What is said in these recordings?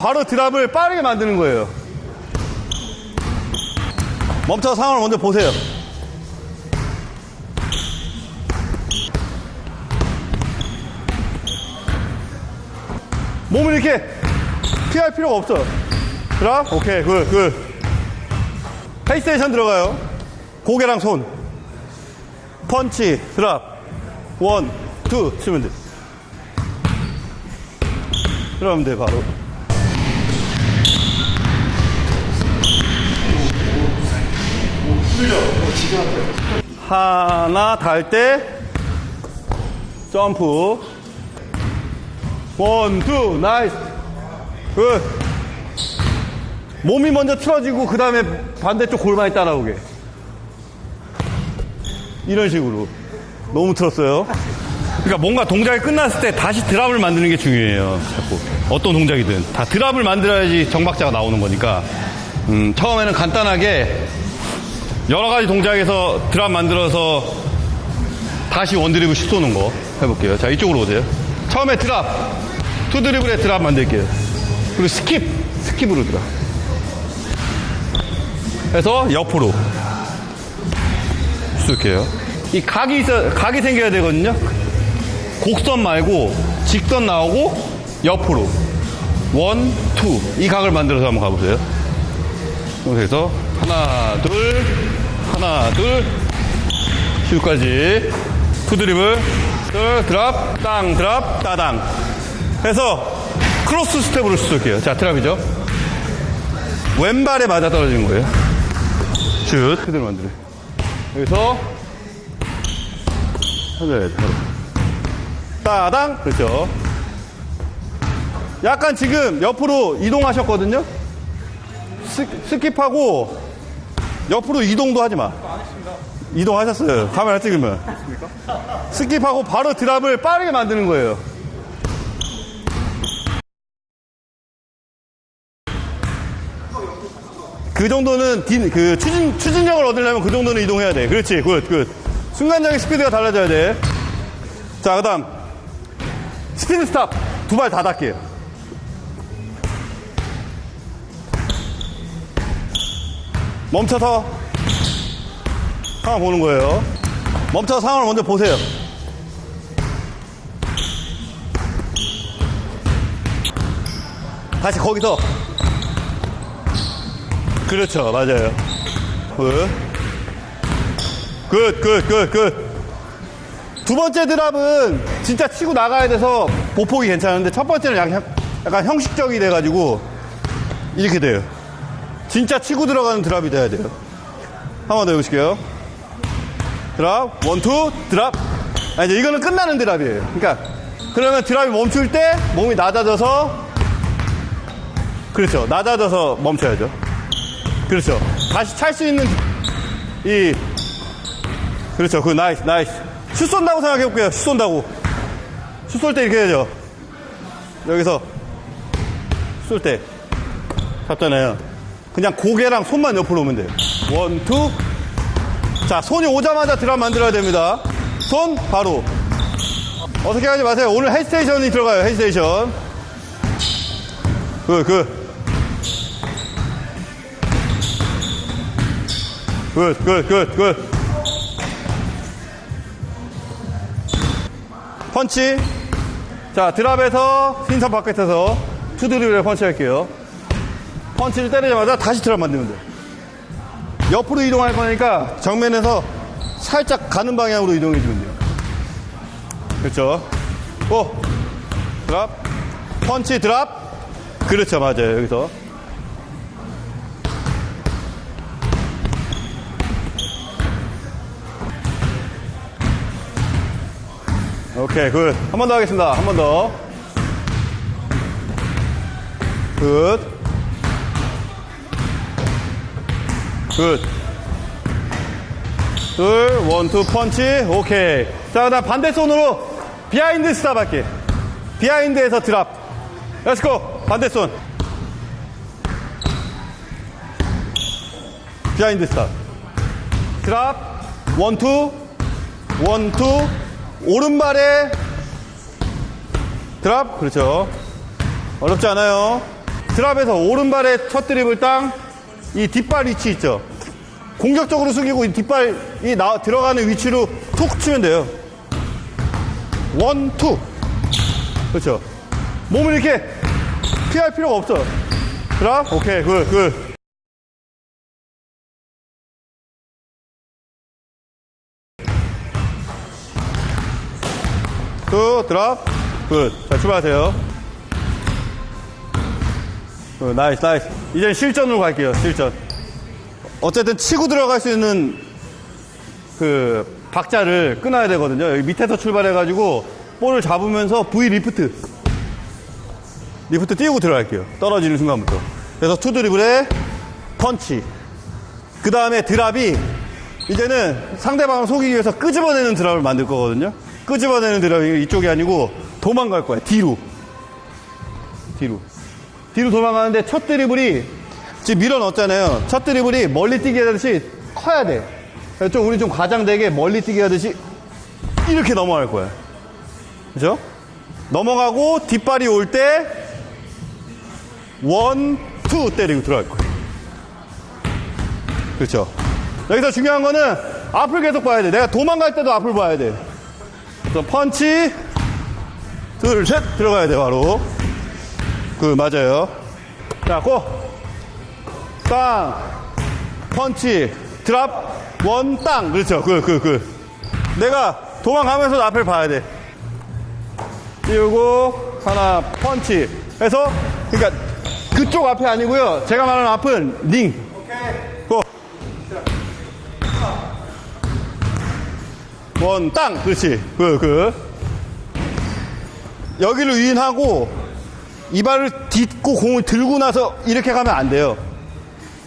바로 drop을 빠르게 만드는 거예요. 멈춰 상황을 먼저 보세요. 몸을 이렇게 피할 필요가 없어. drop? 오케이, good, good. hesitation 들어가요. 고개랑 손. 펀치, drop. one, two, 치면 돼. 그러면 돼, 바로. 하나 달 때 점프. one two nice. good. 몸이 먼저 틀어지고 그 다음에 반대쪽 골반이 따라오게. 이런 식으로. 너무 틀었어요. 그러니까 뭔가 동작이 끝났을 때 다시 drop을 만드는 게 중요해요 자꾸. 어떤 동작이든. 다 drop을 만들어야지 정박자가 나오는 거니까. 음, 처음에는 간단하게 여러 가지 동작에서 drop 만들어서 다시 one dribble 슛 쏘는 거 해볼게요. 자, 이쪽으로 오세요. 처음에 drop, two dribble에 drop 만들게요. 그리고 skip, skip으로 drop. 해서 옆으로 쏠게요. 이 각이 있어, 각이 생겨야 되거든요. 곡선 말고 직선 나오고 옆으로 one, two. 이 각을 만들어서 한번 가보세요. 그래서 하나, 둘, 하나, 둘, 슛까지. two dribble, 둘, drop, 땅, drop, 따당. 해서 cross step으로 쏠게요. 자, drop이죠. 왼발에 맞아 떨어지는 거예요. 슛. 그대로 만들어요. 여기서, 하나, 따당. 그렇죠. 약간 지금 옆으로 이동하셨거든요. 스, skip하고 옆으로 이동도 하지 마. 이동하셨어요. 카메라 찍으면. skip하고 바로 drop을 빠르게 만드는 거예요. 그 정도는 디- 그 추진, 추진력을 얻으려면 그 정도는 이동해야 돼. 그렇지. good, good. 순간적인 스피드가 달라져야 돼. 자, 그 다음. speed stop. 두 발 다 닿게. 멈춰서 상황 보는 거예요. 멈춰서 상황을 먼저 보세요. 다시 거기서. 그렇죠. 맞아요. good. good, good, good, good. 두 번째 drop은 진짜 치고 나가야 돼서 보폭이 괜찮은데 첫 번째는 약간 형식적이 돼가지고 이렇게 돼요. 진짜 치고 들어가는 drop이 돼야 돼요. 한 번 더 해보실게요. drop, one, two, drop. 아, 이제 이거는 끝나는 drop이에요. 그러니까, 그러면 drop이 멈출 때 몸이 낮아져서, 그렇죠. 낮아져서 멈춰야죠. 그렇죠. 다시 찰 수 있는, 이, 그렇죠. 그, nice, nice. 슛 쏜다고 생각해볼게요. 슛 쏜다고. 슛 쏠 때 이렇게 해야죠. 여기서, 쏠 때. 잡잖아요. 그냥 고개랑 손만 옆으로 오면 돼요. one, two. 자, 손이 오자마자 drop 만들어야 됩니다. 손, 바로. 어떻게 하지 마세요. 오늘 hesitation이 들어가요, hesitation. Good, good. Good, good, good, good. 펀치. 자, drop에서 흰선 바깥에서 two 드리블을 펀치 할게요. 펀치를 때리자마자 다시 drop 만들면 돼요. 옆으로 이동할 거니까 정면에서 살짝 가는 방향으로 이동해 주면 돼요. 그렇죠. 오! Drop. 펀치 drop. 그렇죠. 맞아요. 여기서. 오케이, good. 한 번 더 하겠습니다. 한 번 더. Good. Good. 둘, one, two, 펀치. 오케이. 자, 그 다음 반대 손으로 behind stop 할게. Behind에서 drop. Let's go. 반대 손. Behind stop. Drop. One, two. One, two. 오른발에 drop. 그렇죠. 어렵지 않아요. Drop에서 오른발의 첫 드리블을 땅, 이 뒷발 위치 있죠. 공격적으로 숙이고 이 뒷발이 나, 들어가는 위치로 툭 치면 돼요. One, two. 그렇죠. 몸을 이렇게 피할 필요가 없어. drop, 오케이, good, good. Two, drop, good. 자, 출발하세요. Good, nice, nice. 이제 실전으로 갈게요, 실전. 어쨌든 치고 들어갈 수 있는 그 박자를 끊어야 되거든요. 여기 밑에서 출발해 가지고 볼을 잡으면서 V lift. Lift 띄우고 들어갈게요. 떨어지는 순간부터. 그래서 two 드리블에 펀치. 그 다음에 drop이 이제는 상대방을 속이기 위해서 끄집어내는 드랍을 만들 거거든요. 끄집어내는 드랍이 이쪽이 아니고 도망갈 거예요. 뒤로. 뒤로. 뒤로 도망가는데 첫 드리블이 지금 밀어 넣었잖아요. 첫 드리블이 멀리 뛰게 하듯이 커야 돼. 좀 우리 좀 과장되게 멀리 뛰게 하듯이 이렇게 넘어갈 거야. 그죠? 넘어가고 뒷발이 올 때 원, two 때리고 들어갈 거야. 그렇죠. 여기서 중요한 거는 앞을 계속 봐야 돼. 내가 도망갈 때도 앞을 봐야 돼. 그래서 펀치, 둘, 셋 들어가야 돼 바로. 그 맞아요. 자, go. 땅, 펀치, drop, one, 땅. 그렇죠. 그, 그, 그. 내가 도망가면서 앞을 봐야 돼. 띄우고, 하나, 펀치. 해서, 그러니까 그쪽 앞이 아니고요. 제가 말하는 앞은 링. 고. 원, 땅. 그렇지. 그, 그. 여기를 유인하고, 이 발을 딛고 공을 들고 나서 이렇게 가면 안 돼요.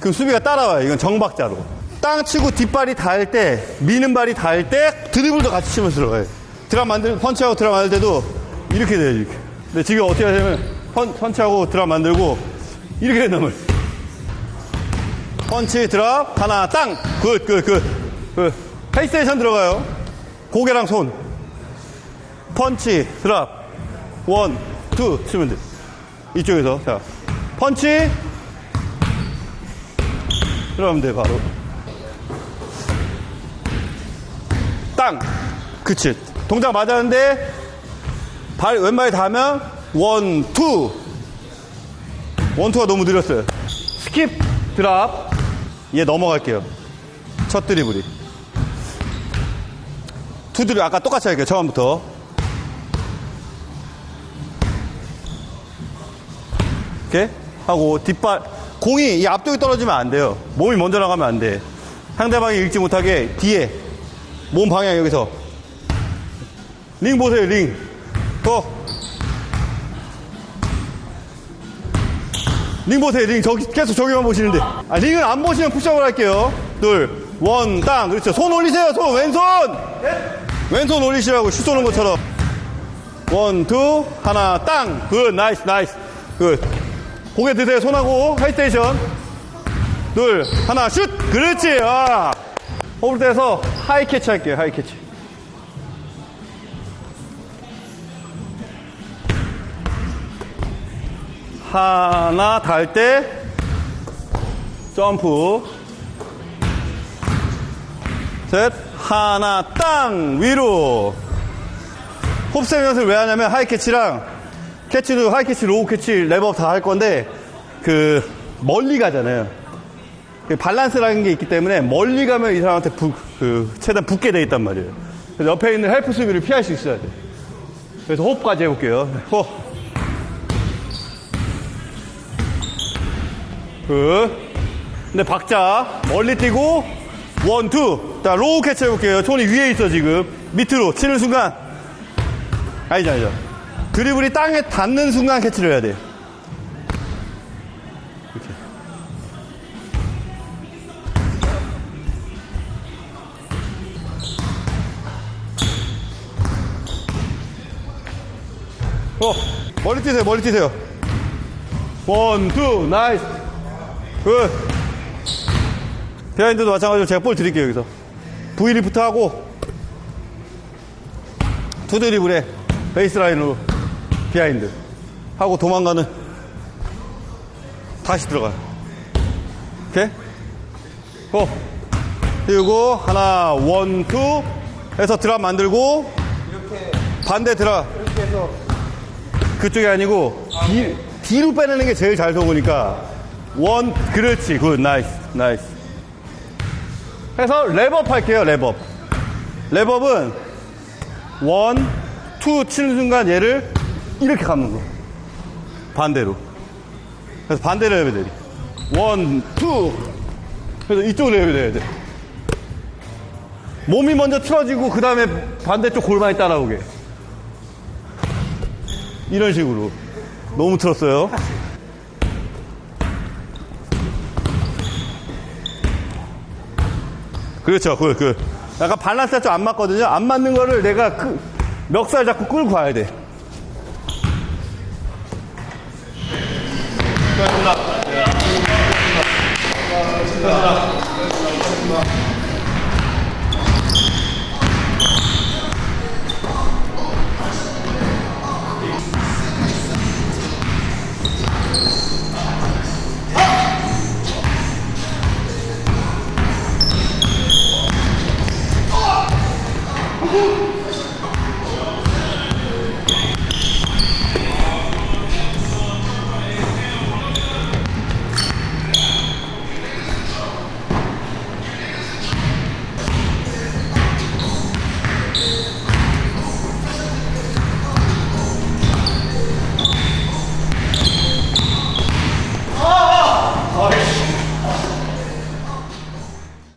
그럼 수비가 따라와요. 이건 정박자로. 땅 치고 뒷발이 닿을 때, 미는 발이 닿을 때 드리블도 같이 치면서 들어가요. drop 만들, 펀치하고 drop 만들 때도 이렇게 돼요, 이렇게. 근데 지금 어떻게 하냐면, 펀, 펀치하고 drop 만들고, 이렇게 된다물. 펀치, drop, 하나, 땅! Good, good, good. Good. Hesitation 들어가요. 고개랑 손. 펀치, drop. One, two, 치면 돼. 이쪽에서. 자. 펀치. 들어가면 돼, 바로. 땅. 그치. 동작 맞았는데, 발, 왼발에 닿으면, one, two. One, two가 너무 느렸어요. Skip, drop. 얘 넘어갈게요. 첫 드리블이. Two 드리블, 아까 똑같이 할게요, 처음부터. 이렇게 하고 뒷발 공이 이 앞쪽에 떨어지면 안 돼요. 몸이 먼저 나가면 안 돼. 상대방이 읽지 못하게 뒤에 몸 방향 여기서 링 보세요 링. 더. 링 보세요 링 저기 계속 저기만 보시는데 아, 링을 안 보시면 푸시업을 할게요. 둘, one, 땅 그렇죠. 손 올리세요 손 왼손. 왼손 올리시라고 슛 쏘는 것처럼. One, two, 하나, 땅. Good, nice, nice. Good. 고개 드세요, 손하고. Hesitation. 둘, 하나, 슛! 그렇지, 아. Hop할 때에서 high catch 할게요, high catch. 하나, 닿을 때, 점프. 셋, 하나, 땅! 위로. Hop step 연습을 왜 하냐면 high catch랑 캐치도 high catch, low catch, wrap up 다 할 건데 그 멀리 가잖아요. 그 밸런스라는 게 있기 때문에 멀리 가면 이 사람한테 부, 그 최대한 붙게 돼 있단 말이에요. 그래서 옆에 있는 help 수비를 피할 수 있어야 돼. 그래서 hop까지 해볼게요. Hop. 그. 근데 박자 멀리 뛰고 one, two. 자 low catch 해볼게요. 손이 위에 있어 지금. 밑으로 치는 순간 아니죠, 아니죠. 드리블이 땅에 닿는 순간 캐치를 해야 돼. 이렇게. 어, 멀리 뛰세요, 멀리 뛰세요. One, two, nice. Good. behind도 마찬가지로 제가 볼 드릴게요, 여기서. V lift 하고, two 드리블에 베이스 라인으로 behind. 하고 도망가는. 다시 들어가. 오케이? go. 그리고 하나, one, two. 해서 drop 만들고. 반대 drop. 이렇게 해서 그쪽이 아니고 뒤, 뒤로 빼내는 게 제일 잘 속으니까. one 그렇지. Good. Nice. Nice. 해서 랩업 할게요 랩업. 랩업은 원, 투 치는 순간 얘를 이렇게 감는 거 반대로 그래서 반대로 해야 돼 one, two 그래서 이쪽으로 해야 돼 몸이 먼저 틀어지고 그 다음에 반대쪽 골반이 따라오게 이런 식으로. 너무 틀었어요. 그렇죠. 그, 그. 약간 밸런스가 좀 안 맞거든요. 안 맞는 거를 내가 그, 멱살 잡고 끌고 가야 돼. 감사합니다. 네. 감사합니다.